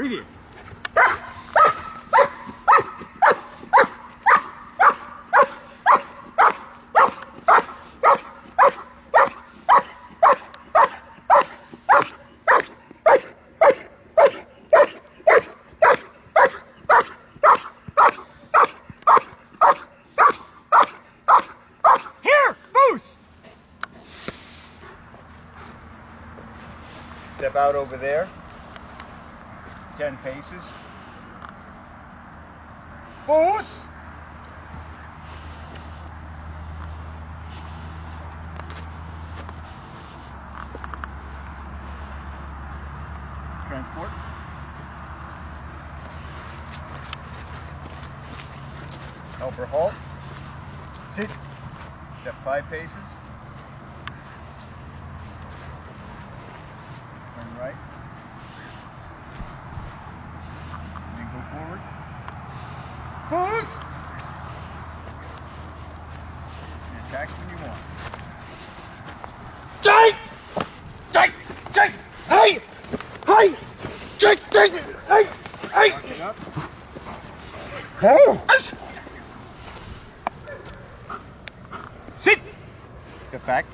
Read it. Step out over there. 10 paces. Boots! Transport. Helper halt. Sit. Step five paces. Turn right. Then go forward. Pose! And attack when you want. Jake! Jake! Jake! Hey! Hey! Jake! Jake! Hey! Hey! Lock it up. Oh! Sit! Step back.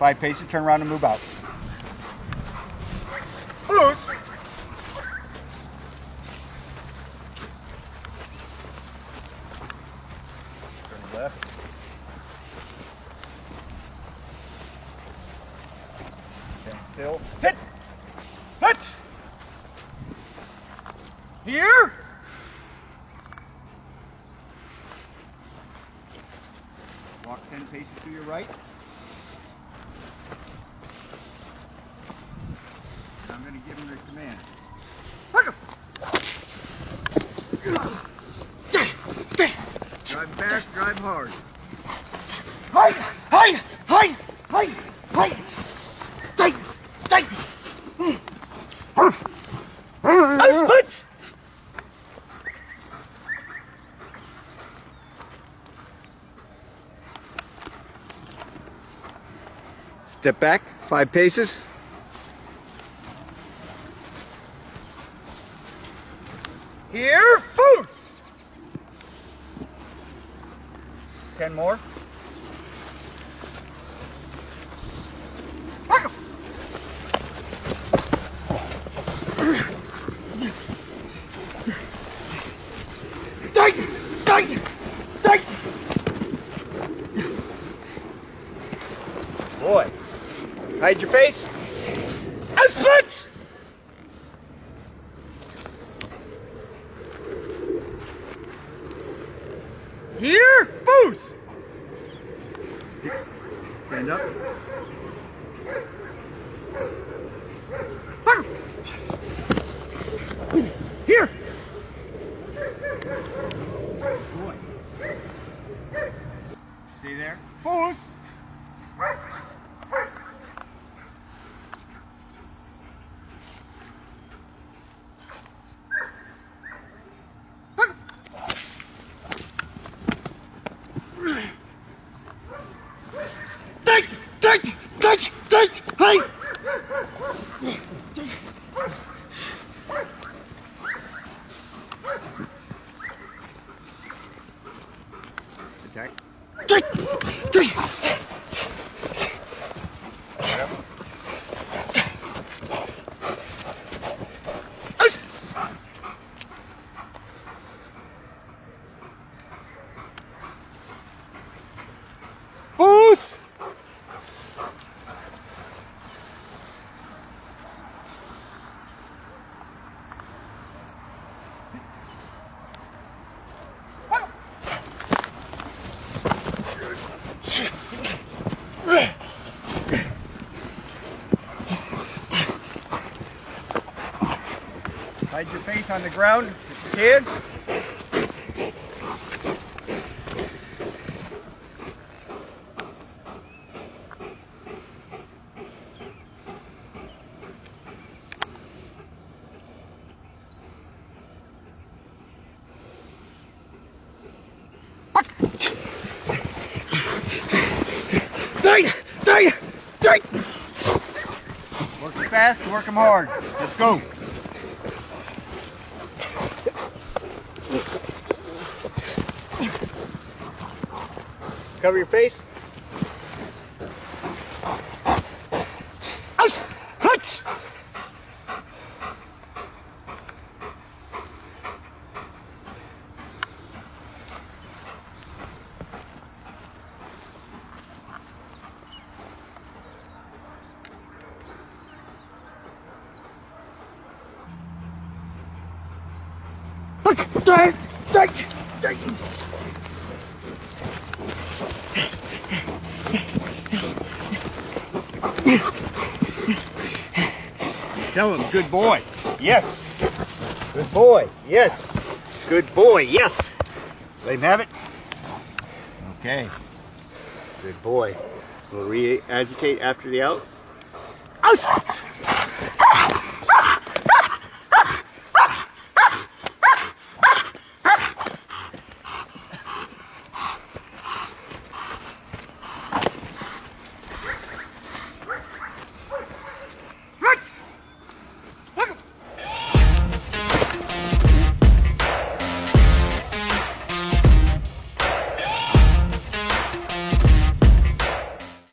Five paces, turn around and move out. Pose! Turn left. Stand still. Sit! Here! Walk 10 paces to your right. And I'm going to give him the command. Drive fast, drive hard. Hey! Hey! Hey! Hey! Hey! Step back, five paces. Here, boots. Ten more. Boy, hide your face. I split! Here, boots. Stand up. Here. Boy. Stay there. Pose. Jake! Jake! Jake! Hey! Attack. Jake! Jake! Hide your face on the ground if you can. Jake! Work 'em fast, work 'em hard. Let's go. Cover your face. Look! Straight! Straight! Straight! Tell him, good boy. Yes. Good boy. Yes. Good boy. Yes. Let him have it. Okay. Good boy. We'll re-agitate after the out. Out!